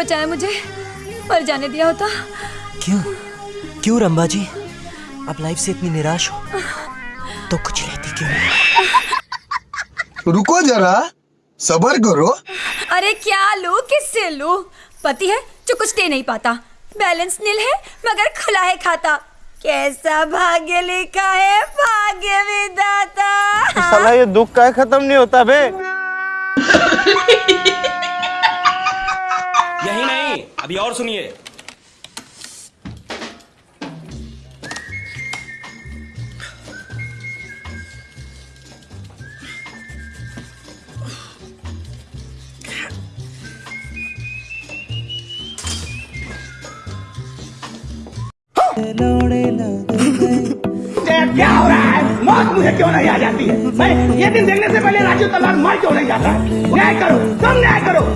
बचाया मुझे। मर जाने दिया होता। क्यों? क्यों रंबा जी आप लाइफ से इतनी निराश हो। तो कुछ लेती क्यों? रुको जरा सबर करो। अरे क्या लू किससे लू? पति है जो कुछ दे नहीं पाता। बैलेंस नील है मगर खुला है खाता। कैसा भाग्य लिखा है भाग्य विदाता साला ये दुख का खत्म नहीं होता बे। अभी और सुनिए। क्या हो रहा है? मौत मुझे क्यों नहीं आ जाती है? मैं ये दिन देखने से पहले राजू तलाक मर क्यों नहीं जाता? न्याय करो, तुम न्याय करो।